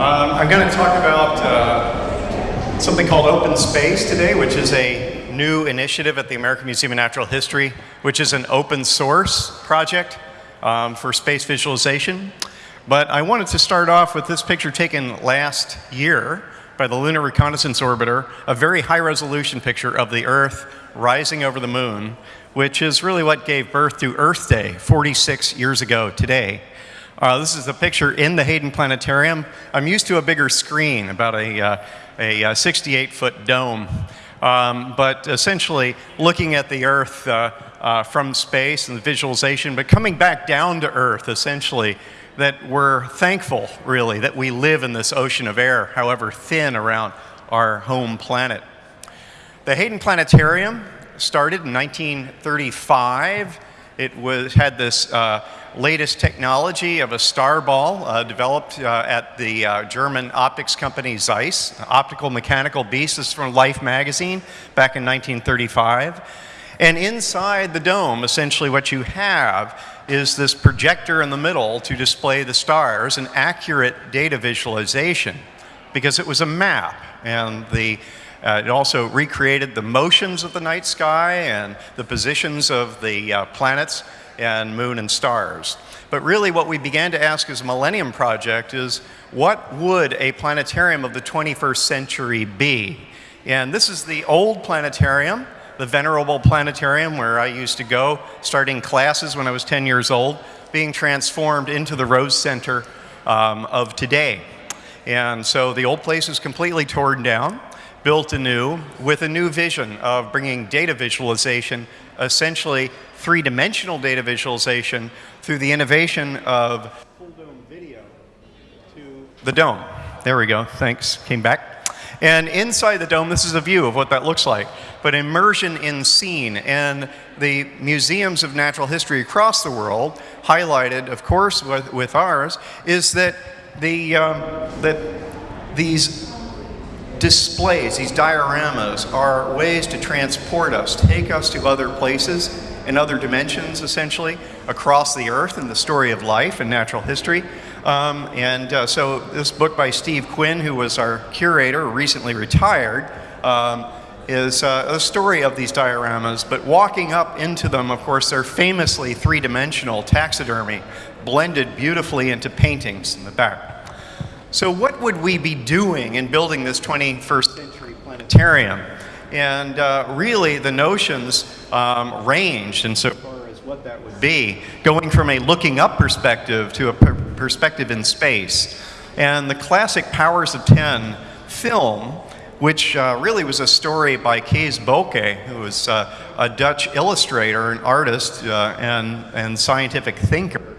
Um, I'm going to talk about uh, something called Open Space today, which is a new initiative at the American Museum of Natural History, which is an open source project um, for space visualization. But I wanted to start off with this picture taken last year by the Lunar Reconnaissance Orbiter, a very high resolution picture of the Earth rising over the moon, which is really what gave birth to Earth Day 46 years ago today. Uh, this is a picture in the Hayden Planetarium. I'm used to a bigger screen, about a, uh, a 68 foot dome. Um, but essentially looking at the Earth uh, uh, from space and the visualization, but coming back down to Earth essentially that we're thankful, really, that we live in this ocean of air, however thin, around our home planet. The Hayden Planetarium started in 1935. It was, had this uh, latest technology of a star ball uh, developed uh, at the uh, German optics company Zeiss, optical mechanical beast. Is from Life magazine back in 1935. And inside the dome, essentially what you have is this projector in the middle to display the stars, an accurate data visualization, because it was a map. And the, uh, it also recreated the motions of the night sky and the positions of the uh, planets and moon and stars. But really what we began to ask as a Millennium Project is, what would a planetarium of the 21st century be? And this is the old planetarium the venerable planetarium where I used to go, starting classes when I was 10 years old, being transformed into the Rose Center um, of today. And so the old place is completely torn down, built anew, with a new vision of bringing data visualization, essentially three-dimensional data visualization, through the innovation of full dome video to the dome. There we go, thanks, came back. And inside the dome, this is a view of what that looks like. But immersion in scene and the museums of natural history across the world, highlighted, of course, with, with ours, is that, the, um, that these displays, these dioramas, are ways to transport us, take us to other places and other dimensions, essentially, across the earth in the story of life and natural history. Um, and uh, so this book by Steve Quinn, who was our curator, recently retired, um, is uh, a story of these dioramas, but walking up into them, of course, they're famously three-dimensional taxidermy, blended beautifully into paintings in the back. So what would we be doing in building this 21st century planetarium? And uh, really, the notions um, ranged far as what that would be, going from a looking up perspective to a per perspective in space. And the classic Powers of Ten film, which uh, really was a story by Kees Boeke, who was uh, a Dutch illustrator, an artist, uh, and, and scientific thinker,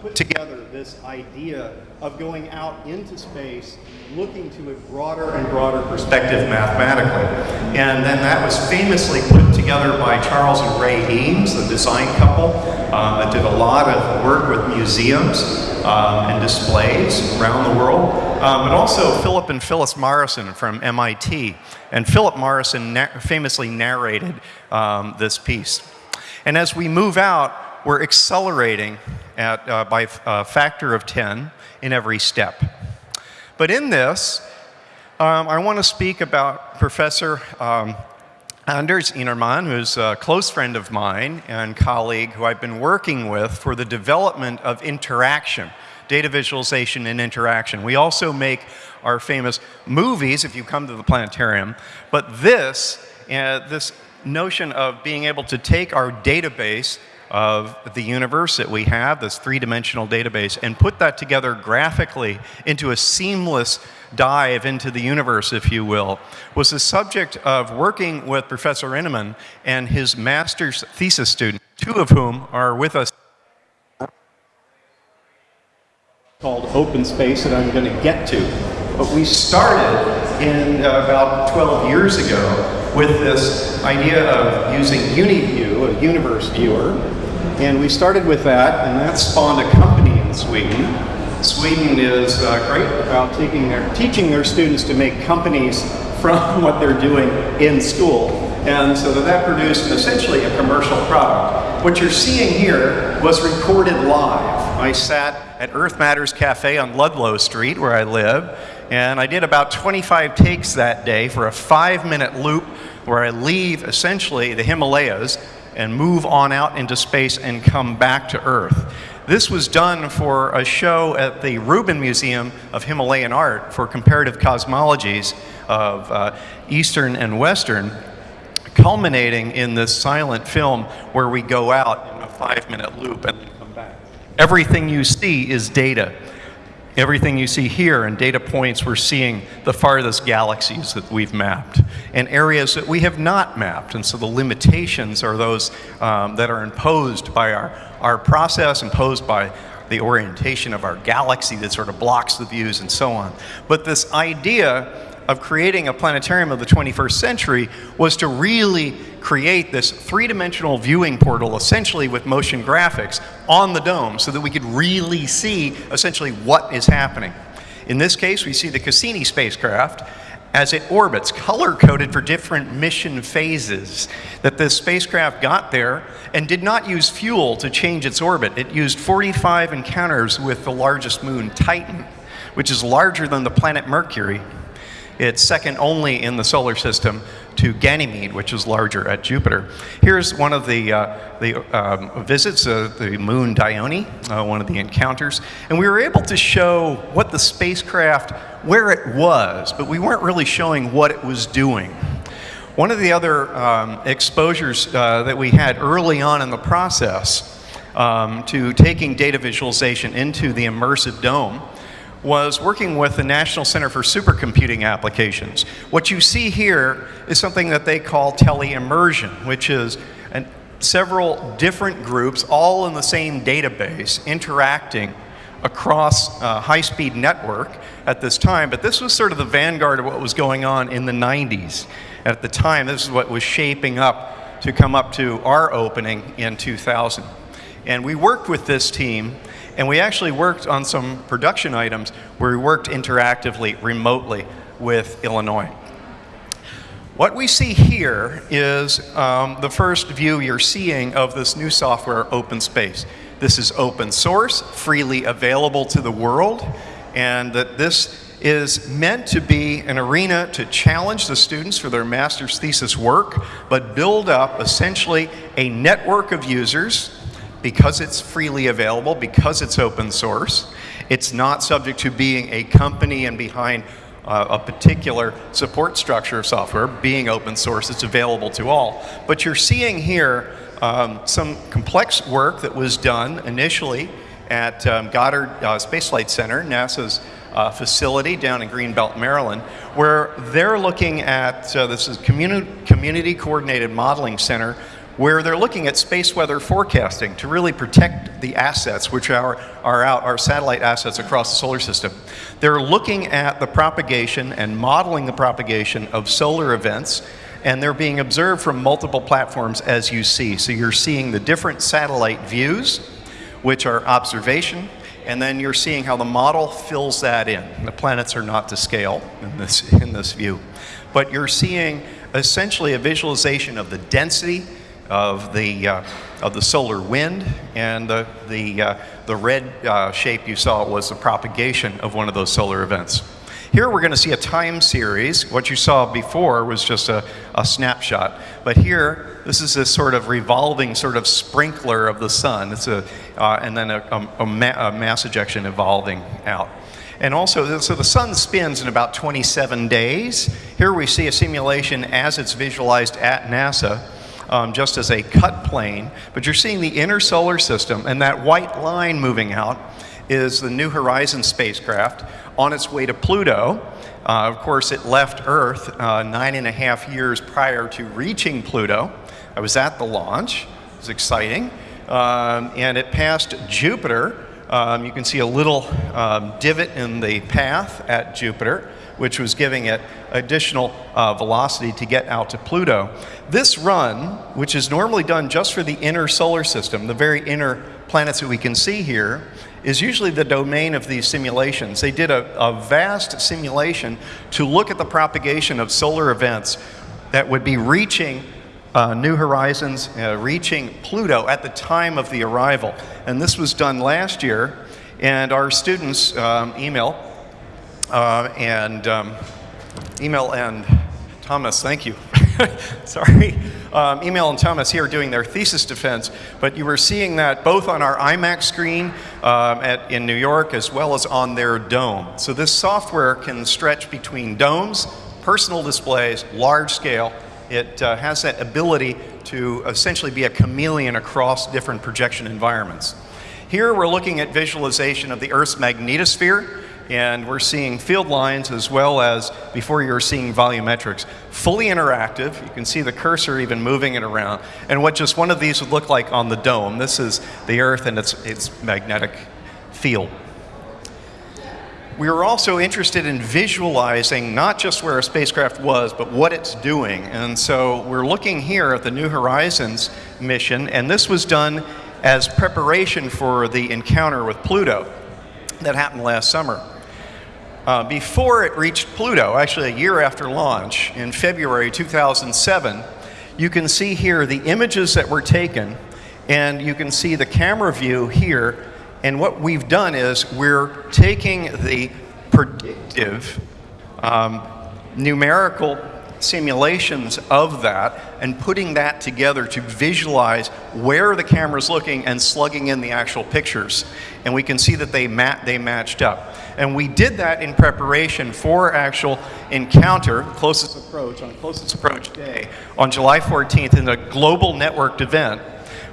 put together this idea of going out into space looking to a broader and broader perspective mathematically. And then that was famously put together by Charles and Ray Eames, the design couple um, that did a lot of work with museums um, and displays around the world. Um, but also Philip and Phyllis Morrison from MIT. And Philip Morrison na famously narrated um, this piece. And as we move out, we're accelerating at, uh, by a factor of 10 in every step. But in this, um, I want to speak about Professor um, Anders Ynnerman, who's a close friend of mine and colleague who I've been working with for the development of interaction, data visualization and interaction. We also make our famous movies, if you come to the planetarium, but this, uh, this notion of being able to take our database of the universe that we have, this three-dimensional database, and put that together graphically into a seamless dive into the universe, if you will, was the subject of working with Professor Ynnerman and his master's thesis student, two of whom are with us called Open Space that I'm going to get to. But we started in uh, about 12 years ago with this idea of using UniView, a universe viewer, and we started with that, and that spawned a company in Sweden. Sweden is uh, great about taking their, teaching their students to make companies from what they're doing in school. And so that, that produced essentially a commercial product. what you're seeing here was recorded live. I sat at Earth Matters Cafe on Ludlow Street, where I live, and I did about 25 takes that day for a five minute loop where I leave essentially the Himalayas and move on out into space and come back to Earth. This was done for a show at the Rubin Museum of Himalayan Art for comparative cosmologies of uh, Eastern and Western, culminating in this silent film where we go out in a five minute loop and come back. Everything you see is data. Everything you see here and data points, we're seeing the farthest galaxies that we've mapped and areas that we have not mapped. And so the limitations are those um, that are imposed by our, our process, imposed by the orientation of our galaxy that sort of blocks the views and so on. But this idea of creating a planetarium of the 21st century was to really create this three-dimensional viewing portal, essentially with motion graphics, on the dome so that we could really see essentially what is happening. In this case, we see the Cassini spacecraft as it orbits, color-coded for different mission phases, that this spacecraft got there and did not use fuel to change its orbit. It used 45 encounters with the largest moon, Titan, which is larger than the planet Mercury, it's second only in the solar system to Ganymede, which is larger at Jupiter. Here's one of the, uh, the um, visits, of the moon Dione, uh, one of the encounters. And we were able to show what the spacecraft, where it was, but we weren't really showing what it was doing. One of the other um, exposures uh, that we had early on in the process um, to taking data visualization into the immersive dome was working with the National Center for Supercomputing Applications. What you see here is something that they call teleimmersion, which is an, several different groups all in the same database interacting across a high-speed network at this time, but this was sort of the vanguard of what was going on in the 90s. At the time, this is what was shaping up to come up to our opening in 2000. And we worked with this team and we actually worked on some production items where we worked interactively, remotely with Illinois. What we see here is um, the first view you're seeing of this new software, OpenSpace. This is open source, freely available to the world, and that this is meant to be an arena to challenge the students for their master's thesis work, but build up essentially a network of users because it's freely available, because it's open source, it's not subject to being a company and behind uh, a particular support structure of software, being open source, it's available to all. But you're seeing here um, some complex work that was done initially at um, Goddard uh, Space Flight Center, NASA's uh, facility down in Greenbelt, Maryland, where they're looking at, uh, this is Communi Community Coordinated Modeling Center, where they're looking at space weather forecasting to really protect the assets, which are, are out, our satellite assets across the solar system. They're looking at the propagation and modeling the propagation of solar events, and they're being observed from multiple platforms as you see. So you're seeing the different satellite views, which are observation, and then you're seeing how the model fills that in. The planets are not to scale in this, in this view. But you're seeing essentially a visualization of the density of the, uh, of the solar wind, and the, the, uh, the red uh, shape you saw was the propagation of one of those solar events. Here we're going to see a time series. What you saw before was just a, a snapshot. But here, this is this sort of revolving sort of sprinkler of the sun. It's a, uh, and then a, a, ma a mass ejection evolving out. And also, so the sun spins in about 27 days. Here we see a simulation as it's visualized at NASA um, just as a cut plane, but you're seeing the inner solar system, and that white line moving out is the New Horizons spacecraft on its way to Pluto. Uh, of course, it left Earth uh, nine and a half years prior to reaching Pluto. I was at the launch. It was exciting. Um, and it passed Jupiter. Um, you can see a little um, divot in the path at Jupiter which was giving it additional uh, velocity to get out to Pluto. This run, which is normally done just for the inner solar system, the very inner planets that we can see here, is usually the domain of these simulations. They did a, a vast simulation to look at the propagation of solar events that would be reaching uh, New Horizons uh, reaching Pluto at the time of the arrival. And this was done last year, and our students um, Emil uh, and um, Emil and Thomas, thank you. Sorry. Um, Emil and Thomas here doing their thesis defense, but you were seeing that both on our IMAX screen um, at, in New York as well as on their dome. So this software can stretch between domes, personal displays, large scale. It uh, has that ability to essentially be a chameleon across different projection environments. Here we're looking at visualization of the Earth's magnetosphere and we're seeing field lines as well as before you're seeing volumetrics. Fully interactive, you can see the cursor even moving it around, and what just one of these would look like on the dome. This is the Earth and its, its magnetic field. We were also interested in visualizing not just where a spacecraft was, but what it's doing. And so we're looking here at the New Horizons mission, and this was done as preparation for the encounter with Pluto that happened last summer. Uh, before it reached Pluto, actually a year after launch, in February 2007, you can see here the images that were taken, and you can see the camera view here. And what we've done is we're taking the predictive um, numerical simulations of that and putting that together to visualize where the camera's looking and slugging in the actual pictures. And we can see that they, mat they matched up. And we did that in preparation for actual encounter, closest approach, on closest approach day, on July 14th in a global networked event,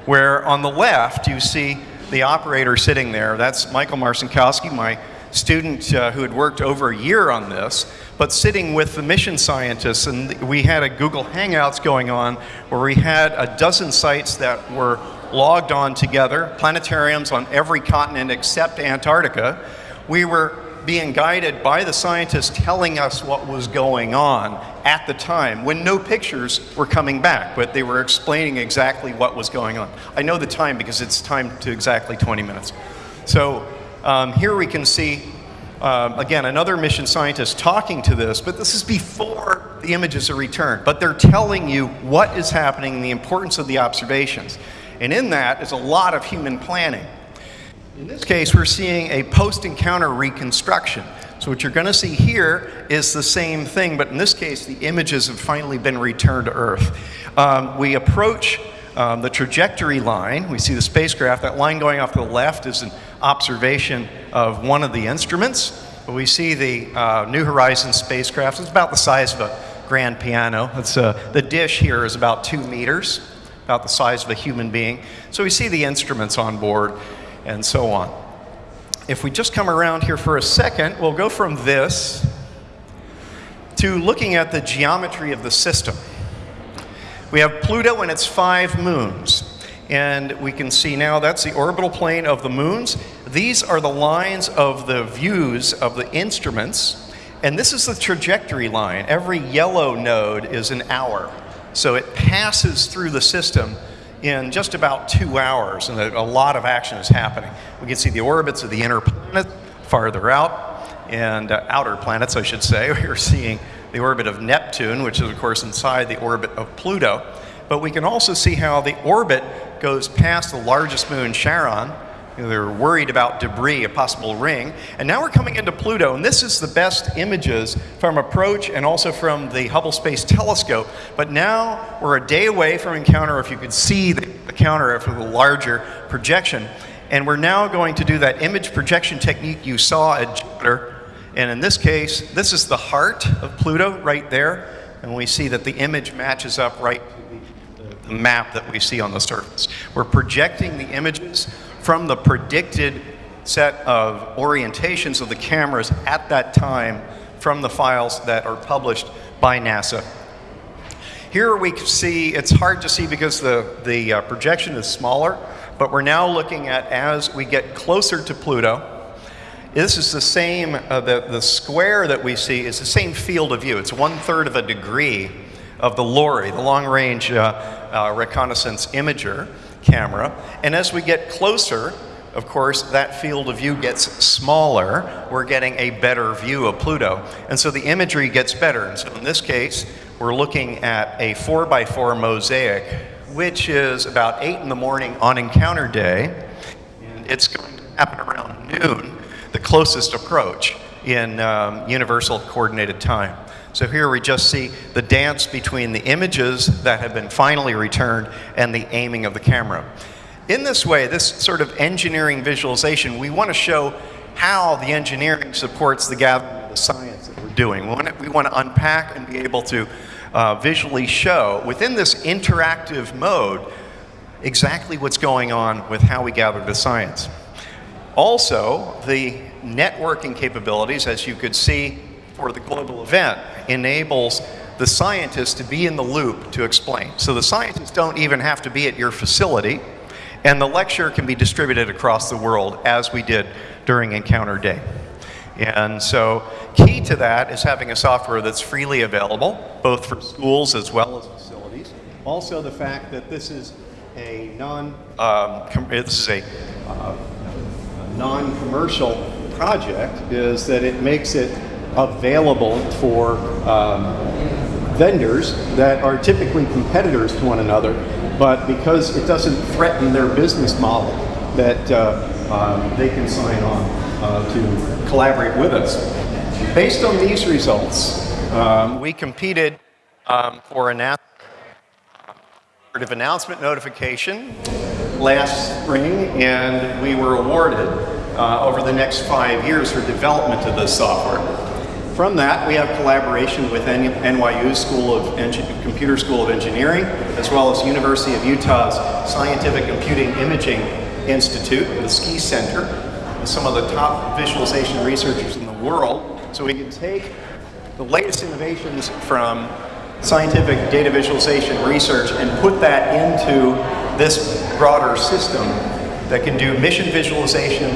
where on the left you see the operator sitting there. That's Michael Marcinkowski, my student uh, who had worked over a year on this, but sitting with the mission scientists. And we had a Google Hangouts going on where we had a dozen sites that were logged on together, planetariums on every continent except Antarctica we were being guided by the scientists telling us what was going on at the time when no pictures were coming back, but they were explaining exactly what was going on. I know the time because it's time to exactly 20 minutes. So um, here we can see, uh, again, another mission scientist talking to this, but this is before the images are returned. But they're telling you what is happening and the importance of the observations. And in that is a lot of human planning. In this case, we're seeing a post-encounter reconstruction. So what you're going to see here is the same thing, but in this case, the images have finally been returned to Earth. Um, we approach um, the trajectory line. We see the spacecraft. That line going off to the left is an observation of one of the instruments. We see the uh, New Horizons spacecraft. It's about the size of a grand piano. It's, uh, the dish here is about two meters, about the size of a human being. So we see the instruments on board and so on. If we just come around here for a second, we'll go from this to looking at the geometry of the system. We have Pluto and its five moons. And we can see now that's the orbital plane of the moons. These are the lines of the views of the instruments. And this is the trajectory line. Every yellow node is an hour. So it passes through the system in just about two hours, and a, lot of action is happening. We can see the orbits of the inner planets farther out, and uh, outer planets, I should say. We're seeing the orbit of Neptune, which is, of course, inside the orbit of Pluto. But we can also see how the orbit goes past the largest moon, Charon, you know, they were worried about debris, a possible ring. And now we're coming into Pluto, and this is the best images from approach and also from the Hubble Space Telescope. But now we're a day away from encounter, if you could see the, counter for the larger projection. And we're now going to do that image projection technique you saw at Jupiter. And in this case, this is the heart of Pluto right there. And we see that the image matches up right to the map that we see on the surface. We're projecting the images from the predicted set of orientations of the cameras at that time from the files that are published by NASA. Here we see, it's hard to see because the, the uh, projection is smaller, but we're now looking at as we get closer to Pluto, this is the same, uh, the, the square that we see is the same field of view. It's one third of a degree of the LORRI, the long range uh, uh reconnaissance imager camera. And as we get closer, of course, that field of view gets smaller. We're getting a better view of Pluto. And so the imagery gets better. And so in this case, we're looking at a 4 by 4 mosaic, which is about 8 in the morning on encounter day. And it's going to happen around noon, the closest approach in um, universal coordinated time. So here we just see the dance between the images that have been finally returned and the aiming of the camera. In this way, this sort of engineering visualization, we want to show how the engineering supports the gathering of the science that we're doing. We want to, we want to unpack and be able to uh, visually show within this interactive mode exactly what's going on with how we gather the science. Also, the networking capabilities, as you could see for the global event, enables the scientists to be in the loop to explain. So the scientists don't even have to be at your facility, and the lecture can be distributed across the world as we did during Encounter Day. And so key to that is having a software that's freely available, both for schools as well as facilities. Also the fact that this is a non, um, this is a, uh, non-commercial project is that it makes it available for um, vendors that are typically competitors to one another, but because it doesn't threaten their business model, that uh, um, they can sign on uh, to collaborate with us. Based on these results, um, we competed um, for an announcement notification last spring, and we were awarded uh, over the next five years for development of this software. From that, we have collaboration with NYU's School of Computer School of Engineering, as well as University of Utah's Scientific Computing Imaging Institute, the SCI Center, with some of the top visualization researchers in the world. So we can take the latest innovations from scientific data visualization research and put that into this broader system that can do mission visualization,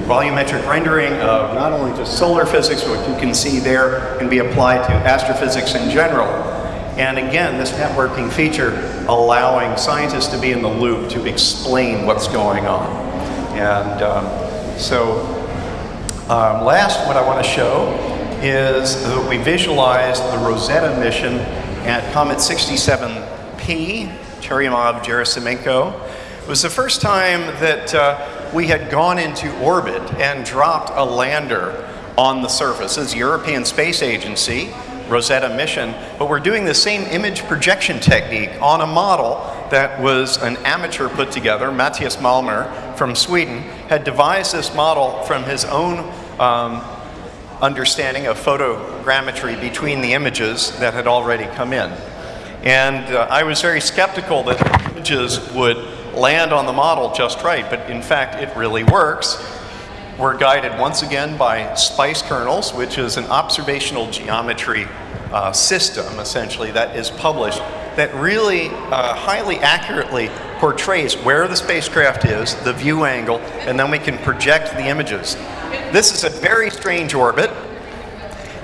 volumetric rendering of not only just solar physics, but what you can see there can be applied to astrophysics in general. And again, this networking feature allowing scientists to be in the loop to explain what's going on. And um, so um, last, what I want to show is that we visualized the Rosetta mission at Comet 67P, Churyumov-Gerasimenko. It was the first time that uh, we had gone into orbit and dropped a lander on the surface. It's European Space Agency, Rosetta mission, but we're doing the same image projection technique on a model that was an amateur put together. Mattias Malmer from Sweden had devised this model from his own um, understanding of photogrammetry between the images that had already come in. And uh, I was very skeptical that images would land on the model just right, but in fact it really works. We're guided once again by SPICE kernels, which is an observational geometry uh, system, essentially, that is published that really uh, highly accurately portrays where the spacecraft is, the view angle, and then we can project the images. This is a very strange orbit.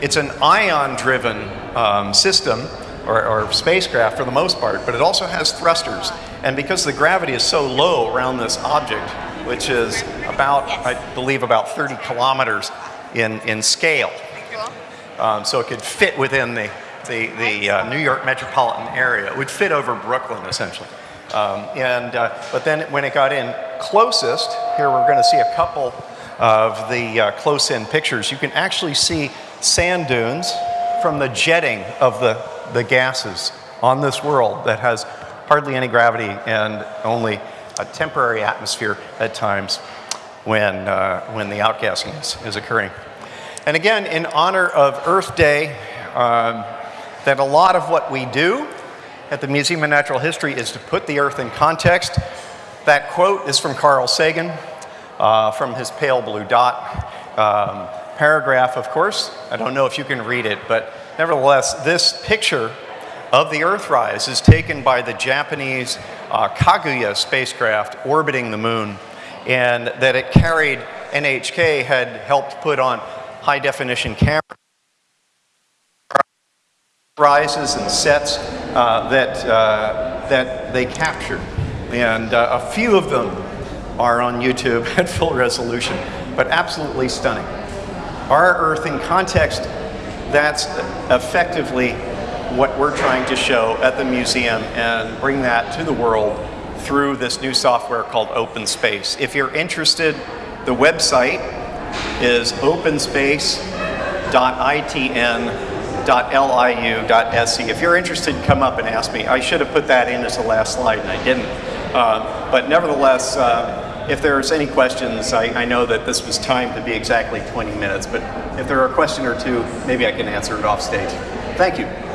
It's an ion-driven um, system, or, or spacecraft for the most part, but it also has thrusters. And because the gravity is so low around this object, which is about, I believe, about 30 kilometers in, in scale, um, so it could fit within the, the, the uh, New York metropolitan area. It would fit over Brooklyn, essentially. Um, and, uh, but then when it got in closest, here we're going to see a couple of the uh, close-in pictures. You can actually see sand dunes from the jetting of the, the gases on this world that has hardly any gravity and only a temporary atmosphere at times when, uh, when the outgassing is, is, occurring. And again, in honor of Earth Day, um, that a lot of what we do at the Museum of Natural History is to put the Earth in context. That quote is from Carl Sagan, uh, from his Pale Blue Dot um, paragraph, of course. I don't know if you can read it, but nevertheless, this picture of the Earthrise is taken by the Japanese uh, Kaguya spacecraft orbiting the moon, and that it carried NHK had helped put on high definition cameras rises and sets uh, that, uh, that they captured. And uh, a few of them are on YouTube at full resolution, but absolutely stunning. Our Earth in context, that's effectively what we're trying to show at the museum and bring that to the world through this new software called OpenSpace. If you're interested, the website is openspace.itn.liu.se. If you're interested, come up and ask me. I should have put that in as the last slide and I didn't. Uh, but nevertheless, uh, if there's any questions, I, I, know that this was timed to be exactly 20 minutes, but if there are a question or two, maybe I can answer it off stage. Thank you.